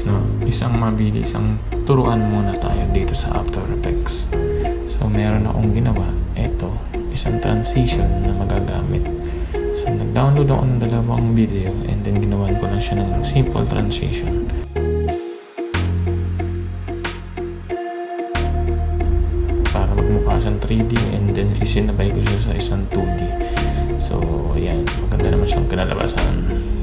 Guys, no, isang mabilis ang turuan muna tayo dito sa After Effects. So meron akong ginawa, ito isang transition na magagamit. So nag-download ako ng dalawang video and then ginawan ko lang siya ng simple transition. Para magmukha siyang 3D and then isinabay ko siya sa isang 2D. So, ayan, maganda naman siyang kinalabasan.